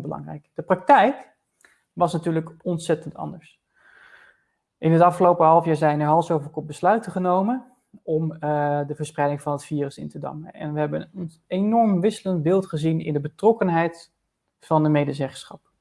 belangrijk. De praktijk was natuurlijk ontzettend anders. In het afgelopen half jaar zijn er hals over kop besluiten genomen om uh, de verspreiding van het virus in te dammen. En we hebben een enorm wisselend beeld gezien in de betrokkenheid van de medezeggenschap.